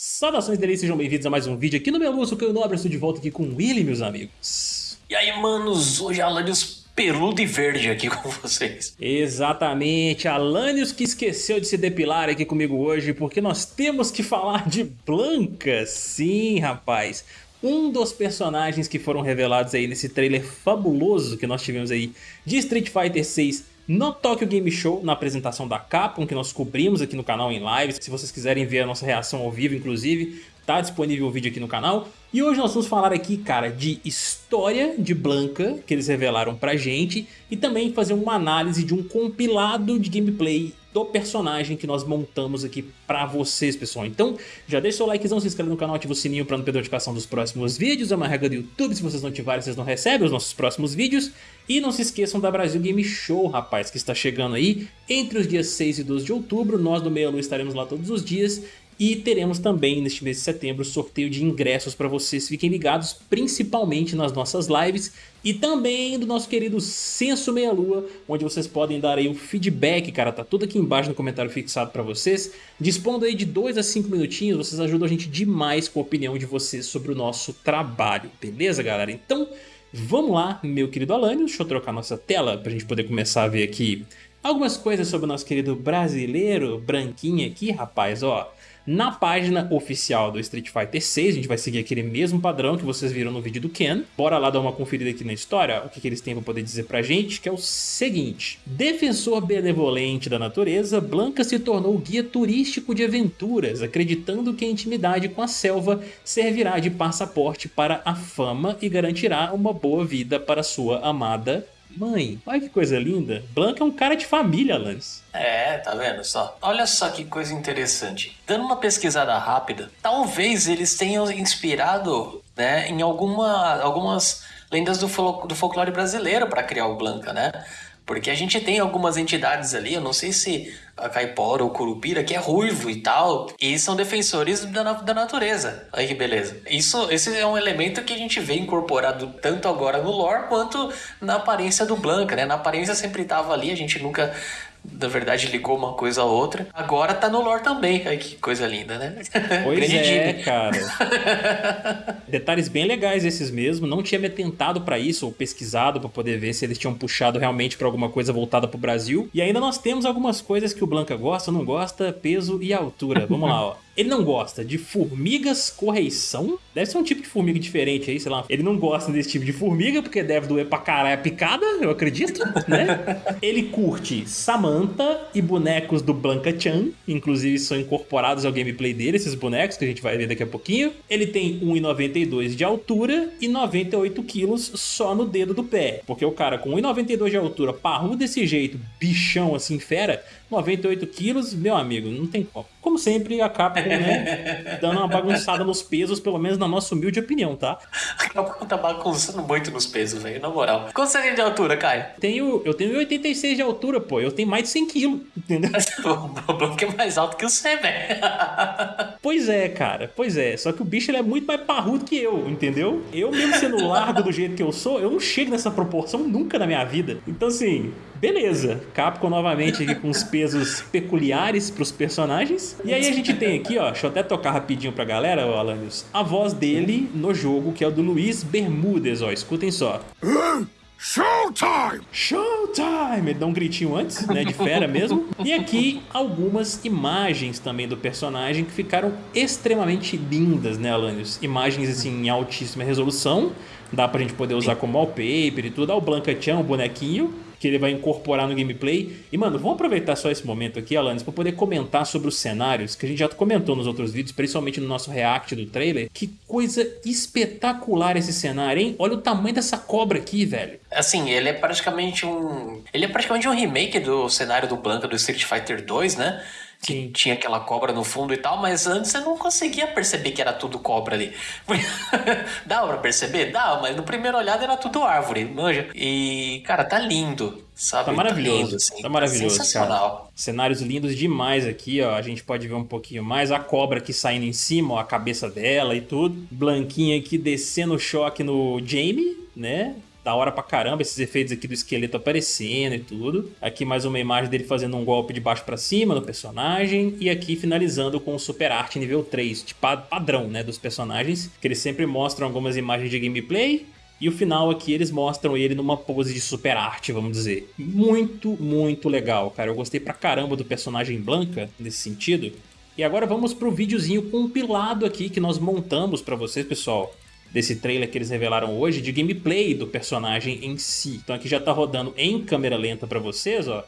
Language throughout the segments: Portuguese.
Saudações delícias, sejam bem-vindos a mais um vídeo aqui no meu Lúcio, que eu Nobre, estou de volta aqui com o Willy, meus amigos. E aí, manos, hoje Alanios peludo e verde aqui com vocês. Exatamente, Alanios que esqueceu de se depilar aqui comigo hoje, porque nós temos que falar de Blanca, sim, rapaz. Um dos personagens que foram revelados aí nesse trailer fabuloso que nós tivemos aí de Street Fighter 6 no Tokyo Game Show, na apresentação da Capcom, que nós cobrimos aqui no canal em live. Se vocês quiserem ver a nossa reação ao vivo, inclusive, tá disponível o vídeo aqui no canal. E hoje nós vamos falar aqui, cara, de história de Blanca, que eles revelaram pra gente, e também fazer uma análise de um compilado de gameplay do personagem que nós montamos aqui pra vocês, pessoal. Então, já deixa o likezão, se inscreve no canal, ativa o sininho pra não perder a notificação dos próximos vídeos. É uma regra do YouTube, se vocês não ativarem, vocês não recebem os nossos próximos vídeos. E não se esqueçam da Brasil Game Show, rapaz, que está chegando aí entre os dias 6 e 12 de outubro. Nós do Meia Lua estaremos lá todos os dias e teremos também neste mês de setembro sorteio de ingressos para vocês, fiquem ligados principalmente nas nossas lives e também do nosso querido Censo Meia Lua, onde vocês podem dar aí o feedback, cara, tá tudo aqui embaixo no comentário fixado para vocês. Dispondo aí de 2 a 5 minutinhos, vocês ajudam a gente demais com a opinião de vocês sobre o nosso trabalho, beleza galera? Então vamos lá, meu querido Alânio, deixa eu trocar nossa tela para a gente poder começar a ver aqui algumas coisas sobre o nosso querido brasileiro branquinho aqui, rapaz, ó na página oficial do Street Fighter 6. A gente vai seguir aquele mesmo padrão que vocês viram no vídeo do Ken. Bora lá dar uma conferida aqui na história, o que, que eles têm para poder dizer pra gente, que é o seguinte. Defensor benevolente da natureza, Blanca se tornou guia turístico de aventuras, acreditando que a intimidade com a selva servirá de passaporte para a fama e garantirá uma boa vida para sua amada Mãe, olha que coisa linda. Blanca é um cara de família, Lance. É, tá vendo só? Olha só que coisa interessante. Dando uma pesquisada rápida, talvez eles tenham inspirado né, em alguma, algumas lendas do, fol do folclore brasileiro para criar o Blanca, né? Porque a gente tem algumas entidades ali, eu não sei se a Caipora ou Curupira, que é ruivo e tal, e são defensores da, da natureza. Aí que beleza. Isso, esse é um elemento que a gente vê incorporado tanto agora no lore quanto na aparência do Blanca, né? Na aparência sempre estava ali, a gente nunca na verdade ligou uma coisa a outra. Agora tá no lore também. Ai, que coisa linda, né? Pois é, cara. Detalhes bem legais esses mesmo. Não tinha me atentado para isso ou pesquisado para poder ver se eles tinham puxado realmente para alguma coisa voltada pro Brasil. E ainda nós temos algumas coisas que o Blanca gosta, não gosta, peso e altura. Vamos lá, ó. Ele não gosta de formigas correição. Deve ser um tipo de formiga diferente aí, sei lá. Ele não gosta desse tipo de formiga, porque deve doer pra caralho a picada, eu acredito, né? Ele curte Samantha e bonecos do Blanca Chan. Inclusive são incorporados ao gameplay dele, esses bonecos, que a gente vai ver daqui a pouquinho. Ele tem 1,92 de altura e 98 quilos só no dedo do pé. Porque o cara com 1,92 de altura, parrudo desse jeito, bichão assim, fera, 98 quilos, meu amigo, não tem como. Como sempre, a Capcom, né, dando uma bagunçada nos pesos, pelo menos na nossa humilde opinião, tá? A Capcom tá bagunçando muito nos pesos, velho, na moral. Quanto você tem de altura, Caio? Tenho, eu tenho 86 de altura, pô, eu tenho mais de 100 quilos, entendeu? o problema é que é mais alto que você, velho. Pois é, cara, pois é, só que o bicho ele é muito mais parrudo que eu, entendeu? Eu mesmo sendo largo do jeito que eu sou, eu não chego nessa proporção nunca na minha vida. Então assim, Beleza, Capcom novamente aqui com os pesos peculiares para os personagens. E aí a gente tem aqui, ó, deixa eu até tocar rapidinho pra galera, ó, Alanios, a voz dele no jogo, que é o do Luiz Bermúdez, ó, escutem só. Showtime! Showtime! Ele dá um gritinho antes, né, de fera mesmo. E aqui algumas imagens também do personagem que ficaram extremamente lindas, né, Alanios? Imagens, assim, em altíssima resolução. Dá pra gente poder usar como wallpaper e tudo. Olha o Blanca Chan, o bonequinho que ele vai incorporar no gameplay. E, mano, vamos aproveitar só esse momento aqui, Alanis, para poder comentar sobre os cenários, que a gente já comentou nos outros vídeos, principalmente no nosso react do trailer. Que coisa espetacular esse cenário, hein? Olha o tamanho dessa cobra aqui, velho. Assim, ele é praticamente um... Ele é praticamente um remake do cenário do Blanca do Street Fighter 2, né? Que tinha aquela cobra no fundo e tal, mas antes você não conseguia perceber que era tudo cobra ali. Dava pra perceber? Dava, mas no primeiro olhada era tudo árvore, manja. E, cara, tá lindo, sabe? Tá maravilhoso, tá, lindo, assim, tá, tá maravilhoso, sensacional. Cara. Cenários lindos demais aqui, ó, a gente pode ver um pouquinho mais, a cobra aqui saindo em cima, ó, a cabeça dela e tudo. Blanquinha aqui descendo o choque no Jamie, né? Da hora pra caramba, esses efeitos aqui do esqueleto aparecendo e tudo. Aqui mais uma imagem dele fazendo um golpe de baixo para cima no personagem. E aqui finalizando com o Super Art nível 3, de padrão, né, dos personagens. Que eles sempre mostram algumas imagens de gameplay e o final aqui eles mostram ele numa pose de super arte, vamos dizer. Muito, muito legal, cara. Eu gostei pra caramba do personagem Blanca nesse sentido. E agora vamos pro videozinho compilado aqui que nós montamos pra vocês, pessoal. Desse trailer que eles revelaram hoje, de gameplay do personagem em si. Então aqui já tá rodando em câmera lenta pra vocês, ó.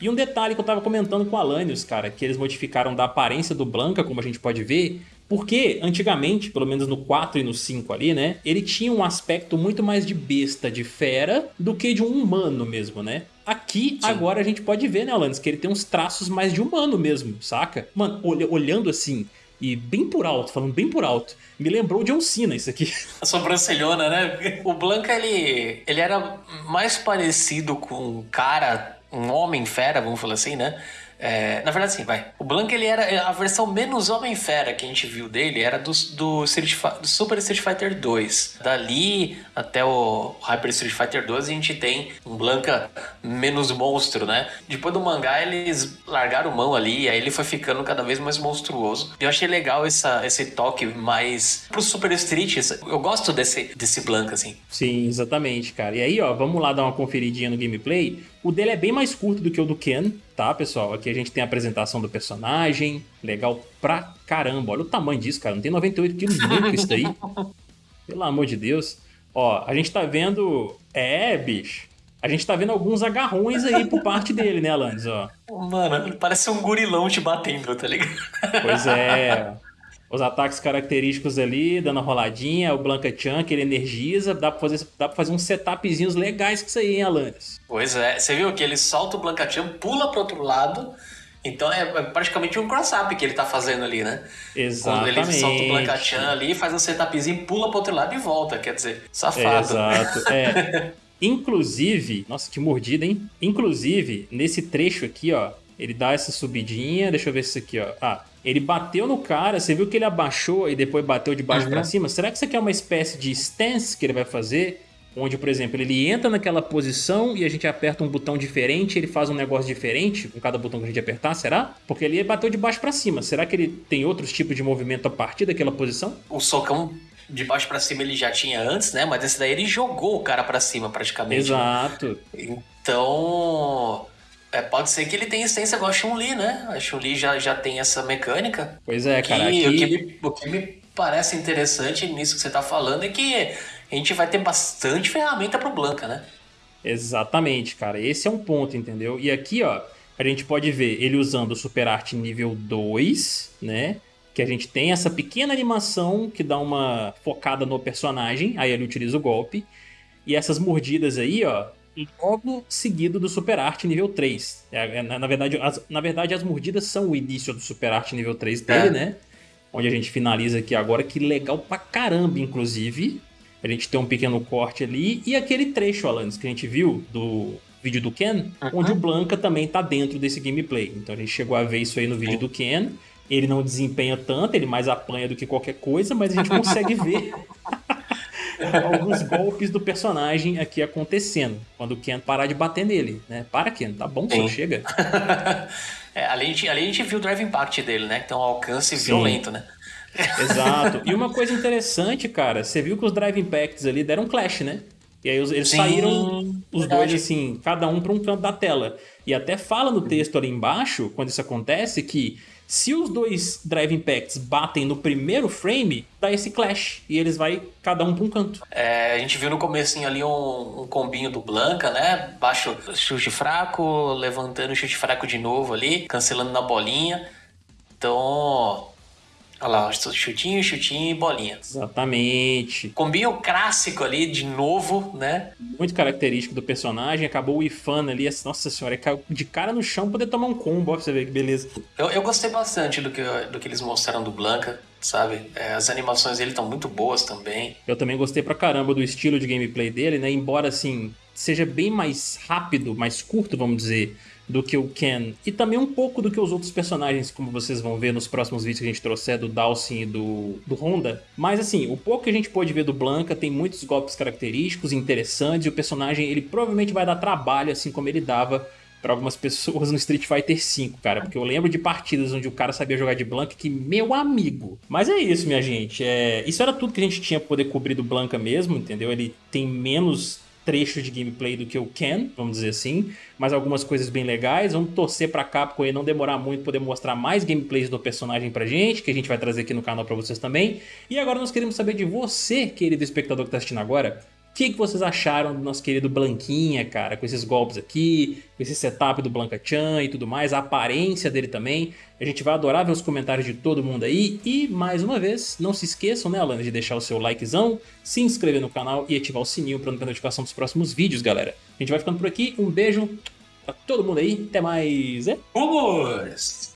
E um detalhe que eu tava comentando com o Alanios, cara, que eles modificaram da aparência do Blanca, como a gente pode ver, porque antigamente, pelo menos no 4 e no 5 ali, né, ele tinha um aspecto muito mais de besta, de fera, do que de um humano mesmo, né? Aqui, Sim. agora a gente pode ver, né, Alanis, que ele tem uns traços mais de humano mesmo, saca? Mano, olhando assim, e bem por alto, falando bem por alto, me lembrou de John Cena isso aqui. A sobrancelhona, né? O Blanca, ele, ele era mais parecido com um cara, um homem fera, vamos falar assim, né? É, na verdade, sim, vai. O Blank ele era a versão menos Homem-Fera que a gente viu dele, era do, do, Street, do Super Street Fighter 2. Dali até o Hyper Street Fighter 2 a gente tem um Blanca menos monstro, né? Depois do mangá eles largaram mão ali, aí ele foi ficando cada vez mais monstruoso. Eu achei legal essa, esse toque mais pro Super Street. Eu gosto desse, desse Blanca, assim. Sim, exatamente, cara. E aí, ó, vamos lá dar uma conferidinha no gameplay. O dele é bem mais curto do que o do Ken, tá, pessoal? Aqui a gente tem a apresentação do personagem, legal pra caramba. Olha o tamanho disso, cara, não tem 98 quilos nunca isso daí. Pelo amor de Deus. Ó, a gente tá vendo... É, bicho. A gente tá vendo alguns agarrões aí por parte dele, né, Alanis, ó. Mano, parece um gurilão te batendo, tá ligado? Pois é. os ataques característicos ali, dando a roladinha, o Blanca Chan, que ele energiza, dá pra fazer, dá pra fazer uns setupzinhos legais com isso aí, hein, Alanis? Pois é, você viu que ele solta o Blanca Chan, pula pro outro lado, então é, é praticamente um cross-up que ele tá fazendo ali, né? Exatamente. Quando ele solta o Blanca Chan ali, faz um setupzinho, pula pro outro lado e volta, quer dizer, safado. Exato, é. Inclusive, nossa, que mordida, hein? Inclusive, nesse trecho aqui, ó, ele dá essa subidinha, deixa eu ver isso aqui, ó. Ah, ele bateu no cara, você viu que ele abaixou e depois bateu de baixo uhum. para cima? Será que isso aqui é uma espécie de stance que ele vai fazer? Onde, por exemplo, ele entra naquela posição e a gente aperta um botão diferente, ele faz um negócio diferente com cada botão que a gente apertar, será? Porque ele bateu de baixo para cima. Será que ele tem outros tipos de movimento a partir daquela posição? O socão de baixo para cima ele já tinha antes, né? Mas esse daí ele jogou o cara para cima praticamente. Exato. Então, é, pode ser que ele tenha essência igual a Chun-Li, né? A Chun-Li já, já tem essa mecânica. Pois é, cara. Aqui... o, que me, o que me parece interessante nisso que você tá falando é que a gente vai ter bastante ferramenta pro Blanca, né? Exatamente, cara. Esse é um ponto, entendeu? E aqui, ó, a gente pode ver ele usando o Super Art nível 2, né? Que a gente tem essa pequena animação que dá uma focada no personagem, aí ele utiliza o golpe. E essas mordidas aí, ó, logo seguido do Super Art nível 3. É, é, na, verdade, as, na verdade, as mordidas são o início do Super Art nível 3 dele, é. né? Onde a gente finaliza aqui agora, que legal pra caramba, inclusive. A gente tem um pequeno corte ali. E aquele trecho, Alanis, que a gente viu do vídeo do Ken, onde o Blanca também tá dentro desse gameplay. Então a gente chegou a ver isso aí no vídeo do Ken. Ele não desempenha tanto, ele mais apanha do que qualquer coisa, mas a gente consegue ver alguns golpes do personagem aqui acontecendo. Quando o Ken parar de bater nele, né? Para, Ken, tá bom, só chega. é, além, de, além de ver o Drive Impact dele, né? Que tem um alcance Sim. violento, né? Exato. E uma coisa interessante, cara, você viu que os Drive Impacts ali deram clash, né? E aí eles Sim, saíram os verdade. dois assim, cada um para um canto da tela. E até fala no texto ali embaixo, quando isso acontece, que se os dois Drive Impacts batem no primeiro frame, dá esse clash. E eles vai cada um pra um canto. É, a gente viu no comecinho ali um, um combinho do Blanca, né? Baixo chute fraco, levantando o chute fraco de novo ali, cancelando na bolinha. Então, Olha lá, chutinho, chutinho e bolinha. Exatamente. Combinho clássico ali, de novo, né? Muito característico do personagem. Acabou o Ifan ali, assim, nossa senhora, caiu de cara no chão poder tomar um combo, ó, pra você ver que beleza. Eu, eu gostei bastante do que, do que eles mostraram do Blanca, sabe? É, as animações dele estão muito boas também. Eu também gostei pra caramba do estilo de gameplay dele, né? Embora, assim, seja bem mais rápido, mais curto, vamos dizer, do que o Ken. E também um pouco do que os outros personagens, como vocês vão ver nos próximos vídeos que a gente trouxer do Dawson e do, do Honda. Mas assim, o pouco que a gente pôde ver do Blanca tem muitos golpes característicos, interessantes, e o personagem ele provavelmente vai dar trabalho, assim como ele dava para algumas pessoas no Street Fighter V, cara, porque eu lembro de partidas onde o cara sabia jogar de Blanca que, meu amigo. Mas é isso, minha gente, é... isso era tudo que a gente tinha pra poder cobrir do Blanca mesmo, entendeu? Ele tem menos trecho de gameplay do que o Ken, vamos dizer assim, mas algumas coisas bem legais. Vamos torcer pra Capcom e não demorar muito poder mostrar mais gameplays do personagem pra gente, que a gente vai trazer aqui no canal pra vocês também. E agora nós queremos saber de você, querido espectador que tá assistindo agora, o que, que, vocês acharam do nosso querido Blanquinha, cara, com esses golpes aqui, com esse setup do Blanca-chan e tudo mais, a aparência dele também. A gente vai adorar ver os comentários de todo mundo aí. E, mais uma vez, não se esqueçam, né, Alana, de deixar o seu likezão, se inscrever no canal e ativar o sininho para não ter notificação dos próximos vídeos, galera. A gente vai ficando por aqui, um beijo pra todo mundo aí, até mais, é? Vamos!